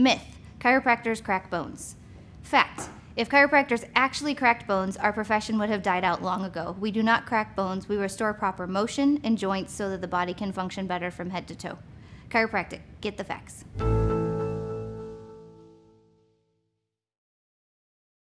Myth: Chiropractors crack bones. Fact. If chiropractors actually cracked bones, our profession would have died out long ago. We do not crack bones. We restore proper motion and joints so that the body can function better from head to toe. Chiropractic. Get the facts.